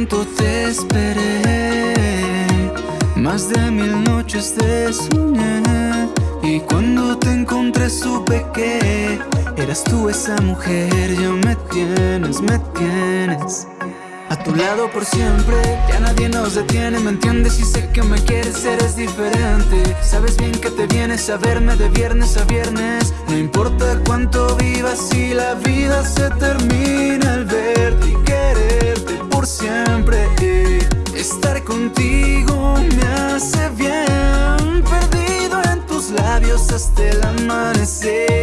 cuánto te esperé. Más de mil noches te soñé. Y cuando te encontré supe que Eras tú esa mujer, ya me tienes, me tienes a tu lado por siempre, ya nadie nos detiene Me entiendes y sé que me quieres, eres diferente. Sabes bien que te vienes a verme de viernes a viernes. No importa cuánto vivas si la vida se termina al verte y quererte por siempre Estar contigo me hace bien. Perdido en tus labios hasta el amanecer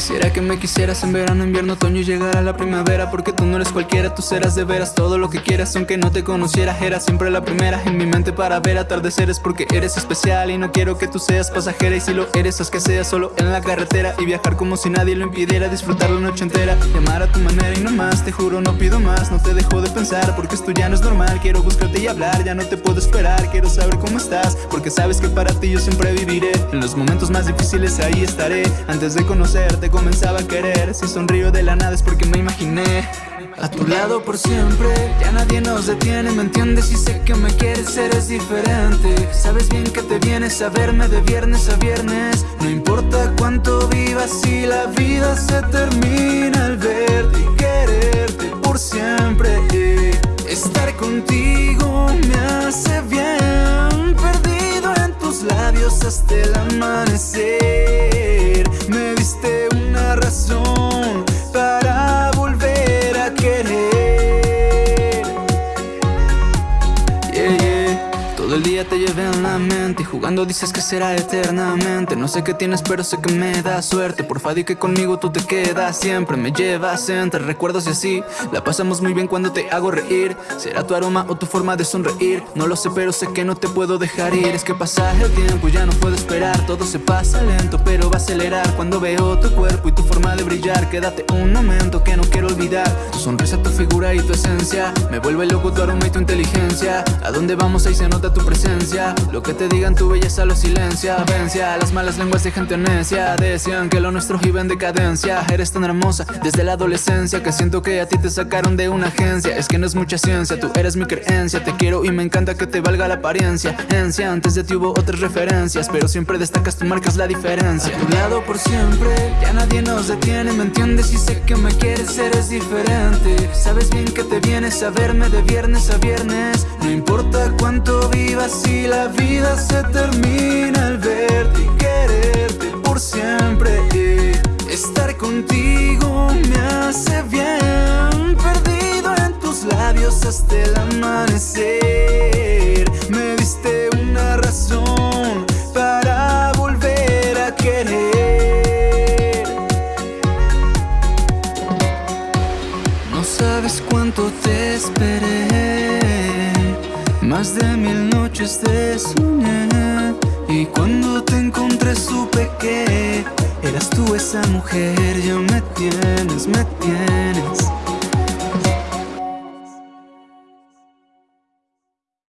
Quisiera que me quisieras en verano, invierno, otoño y llegara la primavera Porque tú no eres cualquiera, tú serás de veras todo lo que quieras Aunque no te conociera, era siempre la primera en mi mente para ver atardeceres Porque eres especial y no quiero que tú seas pasajera Y si lo eres, es que seas solo en la carretera Y viajar como si nadie lo impidiera, disfrutar la noche entera Llamar a tu manera y no más, te juro no pido más No te dejo de pensar porque esto ya no es normal Quiero buscarte y hablar, ya no te puedo esperar Quiero saber cómo estás, porque sabes que para ti yo siempre viviré En los momentos más difíciles ahí estaré Antes de conocerte comenzaba a querer. Si sonrío de la nada es porque me imaginé. A tu lado por siempre Ya nadie nos detiene, ¿me entiendes? Y sé que me quieres, eres diferente. Sabes bien que te vienes a verme de viernes a viernes. No importa cuánto vivas si la vida se termina al verte y quererte por siempre. Estar contigo Todo el día te llevé en la mente y jugando dices que será eternamente. No sé qué tienes, pero sé que me da suerte. Porfa, di que conmigo tú te quedas siempre. Me llevas entre recuerdos y así. La pasamos muy bien cuando te hago reír. Será tu aroma o tu forma de sonreír. No lo sé, pero sé que no te puedo dejar ir. Es que pasa el tiempo ya no puedo esperar. Todo se pasa lento, pero va a acelerar cuando veo tu cuerpo y tu forma Quédate un momento que no quiero olvidar. Tu sonrisa, tu figura y tu esencia. Me vuelve loco tu aroma y tu inteligencia. A dónde vamos ahí se nota tu presencia. Lo que te digan tu belleza lo silencia. Vencia las malas lenguas de gente necia. Decían que lo nuestro iba en decadencia. Eres tan hermosa desde la adolescencia que siento que a ti te sacaron de una agencia. Es que no es mucha ciencia, tú eres mi creencia. Te quiero y me encanta que te valga la apariencia. Encia, antes de ti hubo otras referencias, pero siempre destacas, tú marcas la diferencia. A tu lado por siempre, ya nadie nos detiene, ¿me entiendes? Y sé que me quieres, eres diferente. Sabes bien que te vienes a verme de viernes a viernes. No importa cuánto vivas, si la vida se termina al verte y quererte por siempre. Estar contigo me hace bien, perdido en tus labios hasta el amanecer. Cuánto te esperé, más de mil noches te soñé. Y cuando te encontré supe que eras tú esa mujer, ya me tienes, me tienes